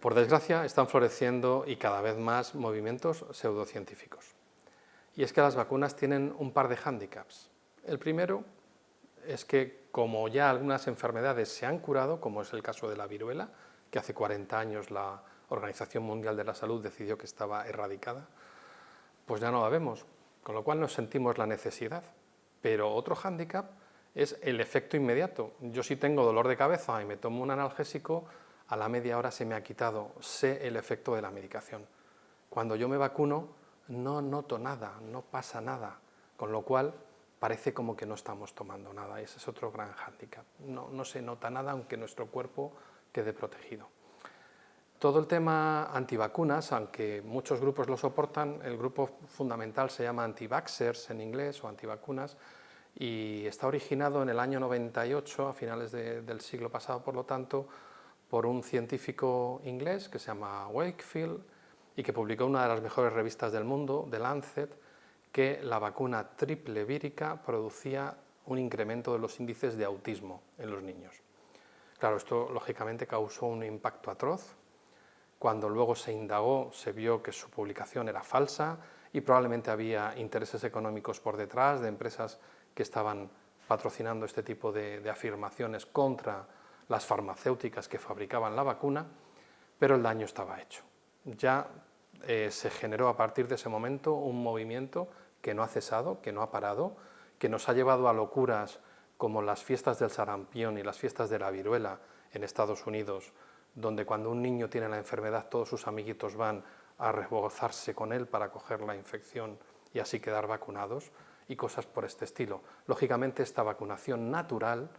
Por desgracia, están floreciendo y cada vez más movimientos pseudocientíficos. Y es que las vacunas tienen un par de hándicaps. El primero es que, como ya algunas enfermedades se han curado, como es el caso de la viruela, que hace 40 años la Organización Mundial de la Salud decidió que estaba erradicada, pues ya no la vemos, con lo cual nos sentimos la necesidad. Pero otro hándicap es el efecto inmediato. Yo si tengo dolor de cabeza y me tomo un analgésico, a la media hora se me ha quitado, sé el efecto de la medicación. Cuando yo me vacuno no noto nada, no pasa nada, con lo cual parece como que no estamos tomando nada, ese es otro gran hándicap. No, no se nota nada aunque nuestro cuerpo quede protegido. Todo el tema antivacunas, aunque muchos grupos lo soportan, el grupo fundamental se llama anti-vaxxers en inglés o antivacunas y está originado en el año 98, a finales del siglo pasado, por lo tanto, por un científico inglés que se llama Wakefield y que publicó una de las mejores revistas del mundo, The Lancet, que la vacuna triple vírica producía un incremento de los índices de autismo en los niños. Claro, esto lógicamente causó un impacto atroz. Cuando luego se indagó, se vio que su publicación era falsa y probablemente había intereses económicos por detrás de empresas que estaban patrocinando este tipo de, afirmaciones contra las farmacéuticas que fabricaban la vacuna, pero el daño estaba hecho. Ya eh, se generó a partir de ese momento un movimiento que no ha cesado, que no ha parado, que nos ha llevado a locuras como las fiestas del sarampión y las fiestas de la viruela en Estados Unidos, donde cuando un niño tiene la enfermedad todos sus amiguitos van a rebozarse con él para coger la infección y así quedar vacunados, y cosas por este estilo. Lógicamente esta vacunación natural,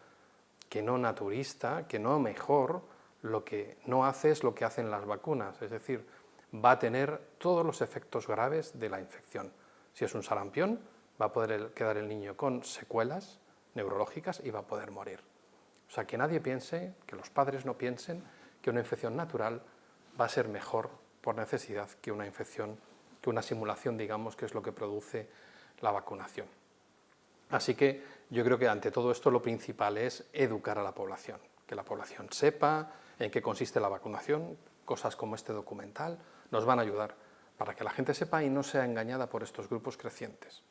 que no naturista, que no mejor, lo que no hace es lo que hacen las vacunas, es decir, va a tener todos los efectos graves de la infección. Si es un sarampión, va a poder quedar el niño con secuelas neurológicas y va a poder morir. O sea, que nadie piense, que los padres no piensen que una infección natural va a ser mejor por necesidad que una infección, que una simulación, digamos, que es lo que produce la vacunación. Así que yo creo que ante todo esto lo principal es educar a la población, que la población sepa en qué consiste la vacunación, cosas como este documental nos van a ayudar para que la gente sepa y no sea engañada por estos grupos crecientes.